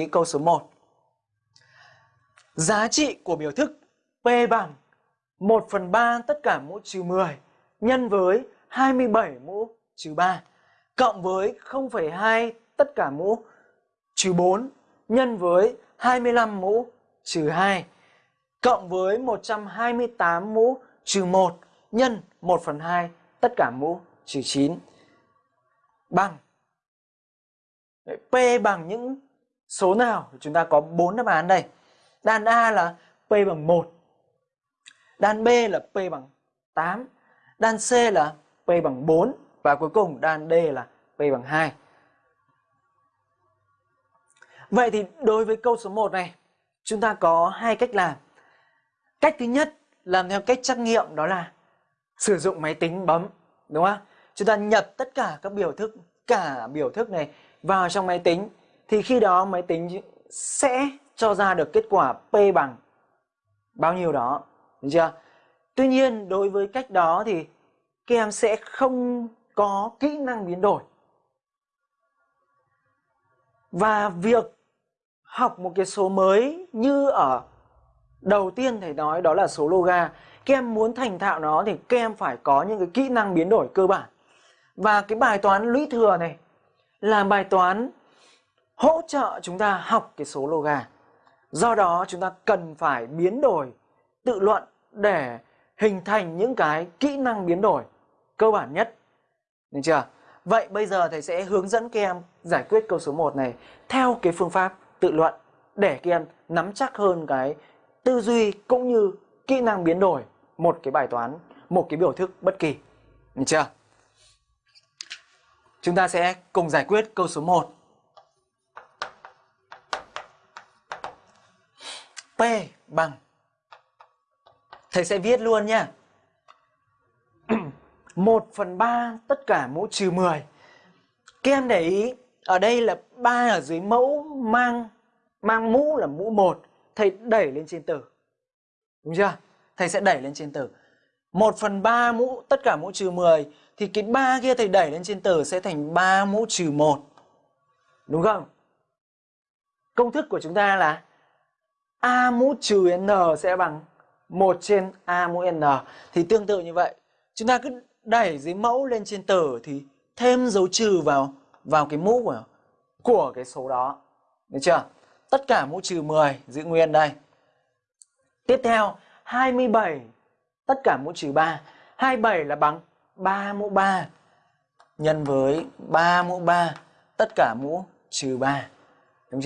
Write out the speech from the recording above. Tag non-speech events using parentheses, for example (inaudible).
ý câu số 1. Giá trị của biểu thức P bằng 1 phần 3 tất cả mũ trừ 10 nhân với 27 mũ trừ 3 cộng với 0,2 tất cả mũ trừ 4 nhân với 25 mũ trừ 2 cộng với 128 mũ trừ 1 nhân 1 phần 2 tất cả mũ trừ 9 bằng P bằng những số nào? Chúng ta có 4 đáp án đây. Đan A là P bằng 1. Đan B là P bằng 8. Đan C là P bằng 4. Và cuối cùng đan D là P bằng 2. Vậy thì đối với câu số 1 này, chúng ta có hai cách làm. Cách thứ nhất, làm theo cách trắc nghiệm đó là sử dụng máy tính bấm, đúng không? Chúng ta nhập tất cả các biểu thức, cả biểu thức này vào trong máy tính thì khi đó máy tính sẽ cho ra được kết quả P bằng bao nhiêu đó, được chưa? Tuy nhiên đối với cách đó thì các em sẽ không có kỹ năng biến đổi. Và việc học một cái số mới như ở đầu tiên thầy nói đó là số loga. Các em muốn thành thạo nó thì các em phải có những cái kỹ năng biến đổi cơ bản. Và cái bài toán lũy thừa này là bài toán hỗ trợ chúng ta học cái số loga. Do đó chúng ta cần phải biến đổi tự luận để hình thành những cái kỹ năng biến đổi cơ bản nhất. Được chưa? Vậy bây giờ thầy sẽ hướng dẫn các em giải quyết câu số 1 này theo cái phương pháp tự luận để các em nắm chắc hơn cái tư duy cũng như kỹ năng biến đổi một cái bài toán, một cái biểu thức bất kỳ. Được chưa? Chúng ta sẽ cùng giải quyết câu số 1. P bằng Thầy sẽ viết luôn nha (clears throat) 1 phần 3 tất cả mũ trừ 10 Các em để ý, Ở đây là 3 ở dưới mẫu mang mang mũ là mũ 1 Thầy đẩy lên trên tử Đúng chưa? Thầy sẽ đẩy lên trên tử 1 phần 3 mũ, tất cả mũ trừ 10 thì cái 3 kia thầy đẩy lên trên tử sẽ thành 3 mũ trừ 1. Đúng không? Công thức của chúng ta là A mũ trừ N sẽ bằng 1 trên A mũ N. Thì tương tự như vậy. Chúng ta cứ đẩy dưới mẫu lên trên tử thì thêm dấu trừ vào vào cái mũ của, của cái số đó. Được chưa? Tất cả mũ trừ 10 giữ nguyên đây. Tiếp theo 27 tất cả mũ trừ 3. 27 là bằng 3 mũ 3 nhân với 3 mũ 3 tất cả mũ trừ 3.